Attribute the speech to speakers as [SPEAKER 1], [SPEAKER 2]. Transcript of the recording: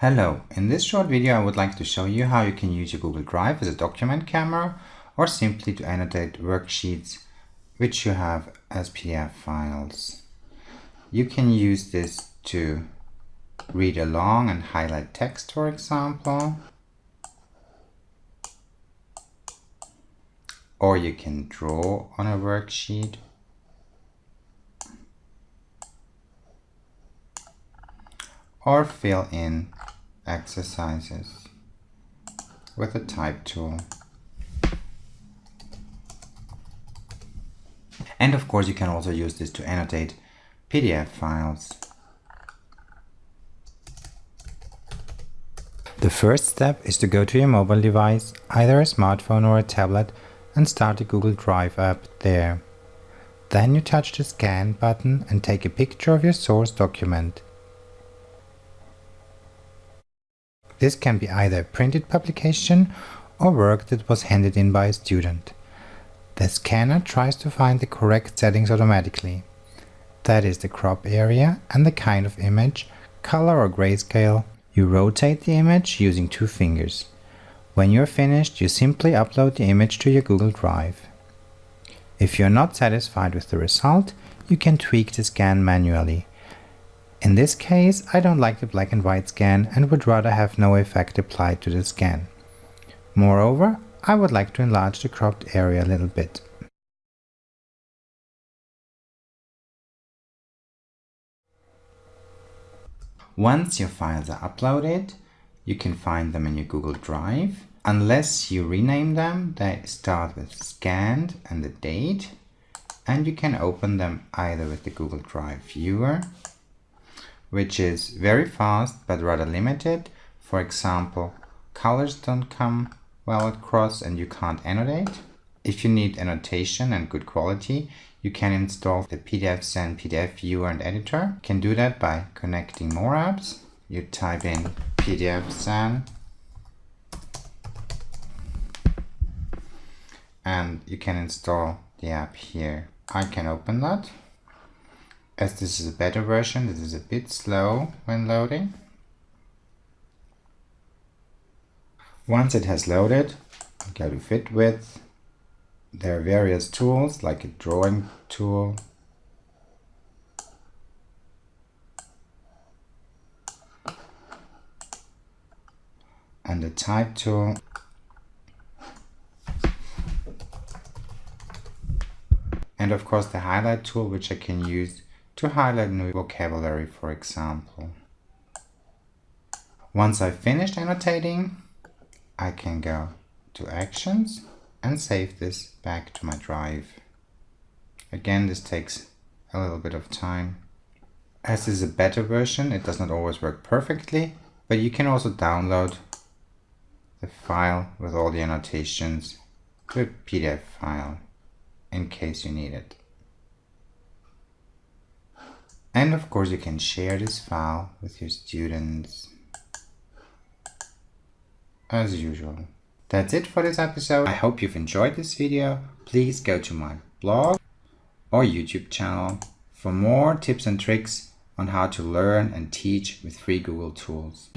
[SPEAKER 1] Hello, in this short video I would like to show you how you can use your Google Drive as a document camera or simply to annotate worksheets which you have as PDF files. You can use this to read along and highlight text for example. Or you can draw on a worksheet or fill in exercises with a type tool. And of course you can also use this to annotate PDF files. The first step is to go to your mobile device, either a smartphone or a tablet, and start a Google Drive app there. Then you touch the scan button and take a picture of your source document. This can be either a printed publication or work that was handed in by a student. The scanner tries to find the correct settings automatically. That is the crop area and the kind of image, color or grayscale. You rotate the image using two fingers. When you're finished, you simply upload the image to your Google Drive. If you're not satisfied with the result, you can tweak the scan manually. In this case, I don't like the black and white scan and would rather have no effect applied to the scan. Moreover, I would like to enlarge the cropped area a little bit. Once your files are uploaded, you can find them in your Google Drive. Unless you rename them, they start with scanned and the date, and you can open them either with the Google Drive viewer which is very fast but rather limited. For example, colors don't come well across and you can't annotate. If you need annotation and good quality, you can install the PDFzen PDF viewer and editor. You can do that by connecting more apps. You type in PDFzen and you can install the app here. I can open that as this is a better version, this is a bit slow when loading. Once it has loaded, go to fit with. There are various tools like a drawing tool, and a type tool. And of course the highlight tool which I can use to highlight new vocabulary, for example. Once I've finished annotating, I can go to Actions and save this back to my drive. Again, this takes a little bit of time. As this is a better version, it does not always work perfectly, but you can also download the file with all the annotations to a PDF file in case you need it. And of course you can share this file with your students as usual. That's it for this episode. I hope you've enjoyed this video. Please go to my blog or YouTube channel for more tips and tricks on how to learn and teach with free Google tools.